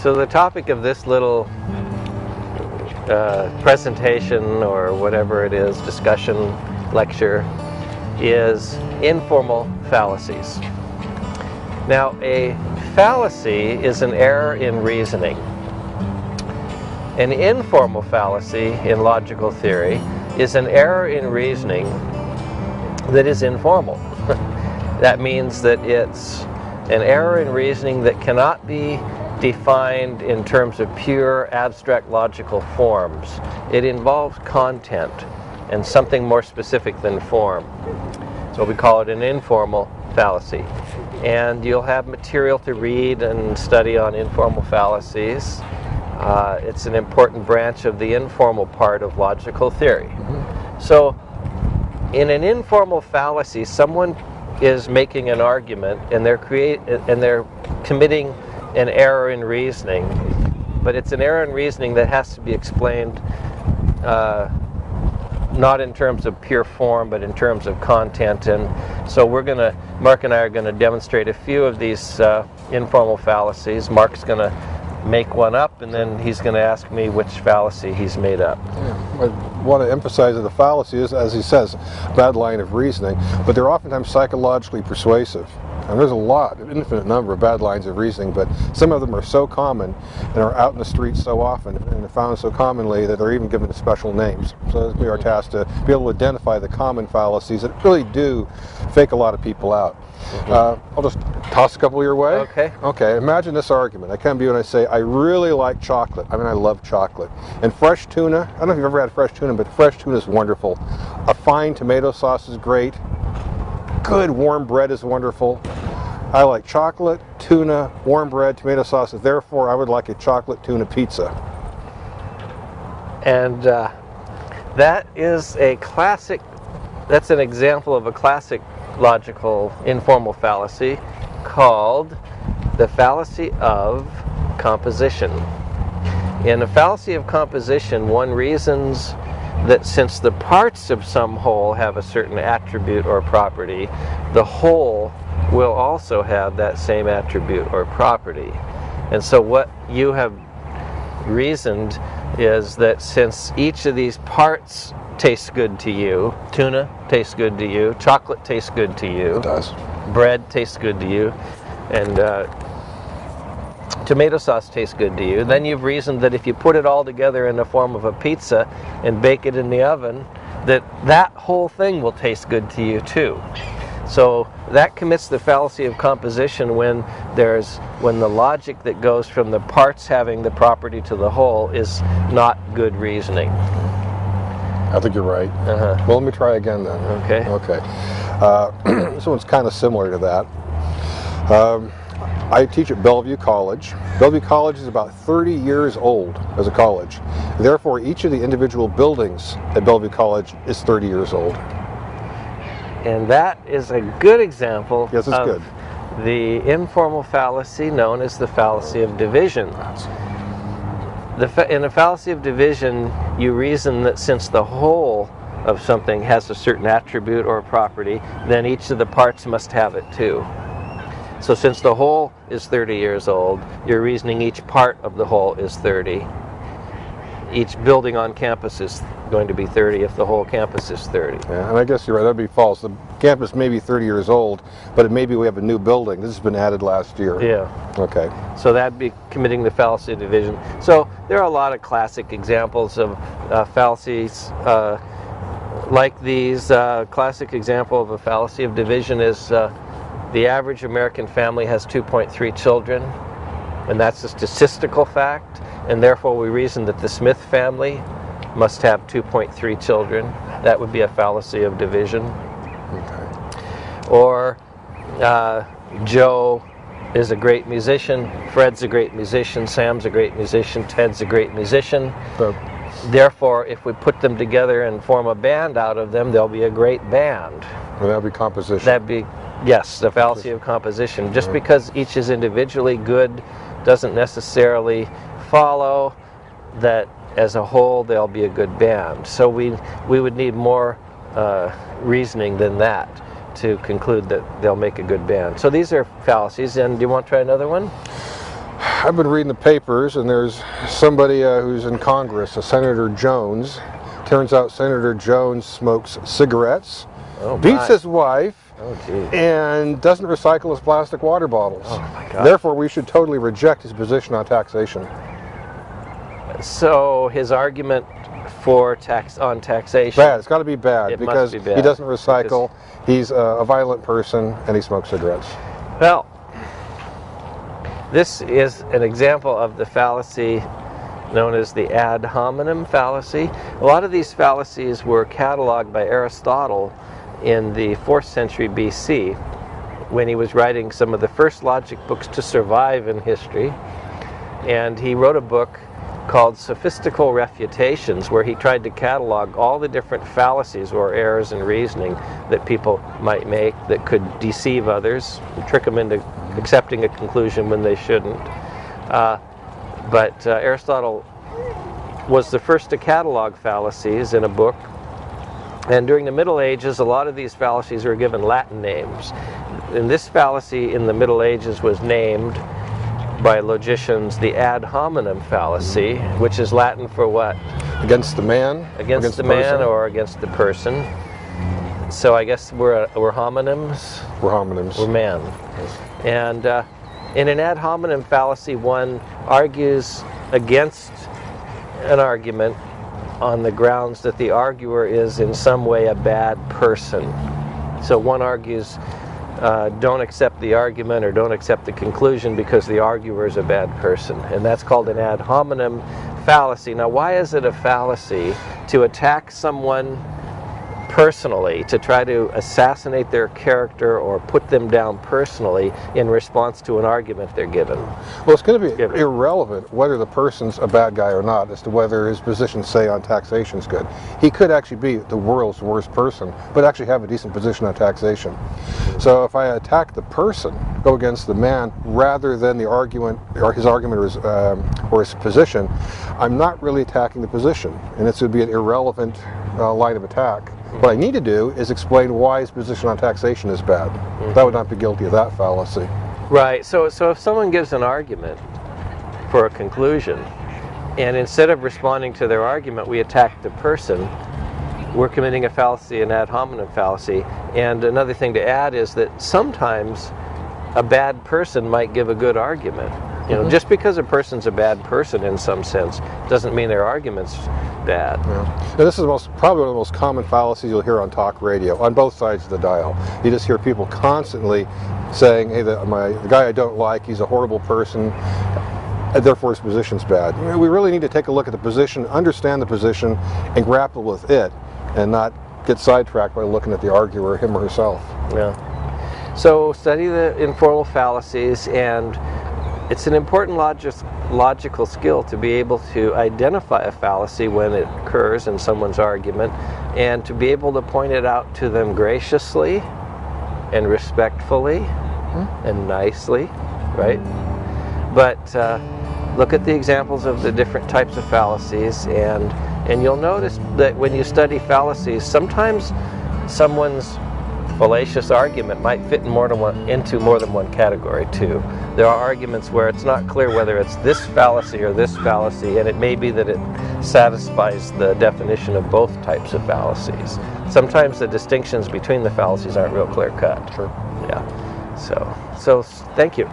So the topic of this little uh, presentation or whatever it is, discussion, lecture, is informal fallacies. Now a fallacy is an error in reasoning. An informal fallacy in logical theory is an error in reasoning that is informal. that means that it's an error in reasoning that cannot be defined in terms of pure abstract logical forms. It involves content and something more specific than form. So we call it an informal fallacy. And you'll have material to read and study on informal fallacies. Uh, it's an important branch of the informal part of logical theory. Mm -hmm. So in an informal fallacy, someone is making an argument and they're create and they're committing an error in reasoning, but it's an error in reasoning that has to be explained uh, not in terms of pure form, but in terms of content. And so we're going to, Mark and I are going to demonstrate a few of these uh, informal fallacies. Mark's going to make one up, and then he's going to ask me which fallacy he's made up. Yeah. I want to emphasize that the fallacy is, as he says, bad line of reasoning, but they're oftentimes psychologically persuasive. And there's a lot, an infinite number of bad lines of reasoning, but some of them are so common and are out in the streets so often and are found so commonly that they're even given special names. So it's our task to be able to identify the common fallacies that really do fake a lot of people out. Mm -hmm. uh, I'll just toss a couple your way. Okay. Okay, imagine this argument. I come to you and I say, I really like chocolate. I mean, I love chocolate. And fresh tuna, I don't know if you've ever had fresh tuna, but fresh tuna is wonderful. A fine tomato sauce is great. Good warm bread is wonderful. I like chocolate, tuna, warm bread, tomato sauce. Therefore, I would like a chocolate tuna pizza. And uh, that is a classic, that's an example of a classic logical informal fallacy called the fallacy of composition. In a fallacy of composition, one reasons that since the parts of some whole have a certain attribute or property, the whole will also have that same attribute or property. And so what you have reasoned is that since each of these parts tastes good to you. Tuna tastes good to you. Chocolate tastes good to you. It does. Bread tastes good to you. And uh, tomato sauce tastes good to you. Then you've reasoned that if you put it all together in the form of a pizza and bake it in the oven, that that whole thing will taste good to you too. So that commits the fallacy of composition when there's when the logic that goes from the parts having the property to the whole is not good reasoning. I think you're right. Uh -huh. Well, let me try again then. Okay. Okay. Uh, this one's kind of similar to that. Um, I teach at Bellevue College. Bellevue College is about 30 years old as a college. Therefore, each of the individual buildings at Bellevue College is 30 years old. And that is a good example yes, it's of good. the informal fallacy known as the fallacy of division. The, in a fallacy of division, you reason that since the whole of something has a certain attribute or property, then each of the parts must have it too. So since the whole is 30 years old, you're reasoning each part of the whole is 30 each building on campus is going to be 30 if the whole campus is 30. Yeah, and I guess you're right, that'd be false. The campus may be 30 years old, but maybe we have a new building. This has been added last year. Yeah. Okay. So that'd be committing the fallacy of division. So there are a lot of classic examples of uh, fallacies uh, like these. Uh, classic example of a fallacy of division is uh, the average American family has 2.3 children, and that's a statistical fact and therefore we reason that the Smith family must have 2.3 children. That would be a fallacy of division. Okay. Or uh, Joe is a great musician, Fred's a great musician, Sam's a great musician, Ted's a great musician. So, Therefore, if we put them together and form a band out of them, they'll be a great band. Well, that'd be composition. That'd be, yes, the fallacy of composition. Just because each is individually good doesn't necessarily follow that as a whole they'll be a good band. So we, we would need more uh, reasoning than that to conclude that they'll make a good band. So these are fallacies, and do you want to try another one? I've been reading the papers, and there's somebody uh, who's in Congress, a Senator Jones. Turns out Senator Jones smokes cigarettes, Oh, beats my. his wife, Oh, and doesn't recycle his plastic water bottles. Oh. Therefore, we should totally reject his position on taxation. So his argument for tax on taxation. Bad. It's got to be bad because be he doesn't recycle. He's a violent person, and he smokes cigarettes. Well, this is an example of the fallacy known as the ad hominem fallacy. A lot of these fallacies were cataloged by Aristotle in the 4th century BC when he was writing some of the first logic books to survive in history. And he wrote a book called Sophistical Refutations, where he tried to catalog all the different fallacies or errors in reasoning that people might make that could deceive others, trick them into accepting a conclusion when they shouldn't. Uh, but uh, Aristotle was the first to catalog fallacies in a book. And during the Middle Ages, a lot of these fallacies were given Latin names. And this fallacy in the Middle Ages was named by logicians the ad hominem fallacy, which is Latin for what? Against the man? Against, the, person? man or against the person. So I guess we're, we're homonyms, We're homonyms. we're man. And uh, in an ad hominem fallacy, one argues against an argument on the grounds that the arguer is in some way a bad person. So one argues, uh, don't accept the argument or don't accept the conclusion because the arguer is a bad person. And that's called an ad hominem fallacy. Now, why is it a fallacy to attack someone personally, to try to assassinate their character or put them down personally in response to an argument they're given? Well, it's going to be Give it. irrelevant whether the person's a bad guy or not as to whether his position, say, on taxation is good. He could actually be the world's worst person, but actually have a decent position on taxation. So if I attack the person, go against the man, rather than the argument, or his argument or his, um, or his position, I'm not really attacking the position, and this would be an irrelevant uh, line of attack. What I need to do is explain why his position on taxation is bad. Mm-hmm. That would not be guilty of that fallacy. Right. So, so if someone gives an argument for a conclusion, and instead of responding to their argument, we attack the person, we're committing a fallacy, an ad hominem fallacy. And another thing to add is that sometimes a bad person might give a good argument. You know, mm-hmm. just because a person's a bad person in some sense doesn't mean their argument's bad. Yeah. And this is most, probably one of the most common fallacies you'll hear on talk radio, on both sides of the dial. You just hear people constantly saying, hey, the, my, the guy I don't like, he's a horrible person, and therefore his position's bad. We really need to take a look at the position, understand the position, and grapple with it, and not get sidetracked by looking at the arguer, him or herself. Yeah. So study the informal fallacies and it's an important logical skill to be able to identify a fallacy when it occurs in someone's argument and to be able to point it out to them graciously and respectfully and nicely, right? But uh, look at the examples of the different types of fallacies and and you'll notice that when you study fallacies, sometimes someone's fallacious argument might fit more than one, into more than one category too. There are arguments where it's not clear whether it's this fallacy or this fallacy, and it may be that it satisfies the definition of both types of fallacies. Sometimes the distinctions between the fallacies aren't real clear cut. Sure. Yeah. So, so thank you.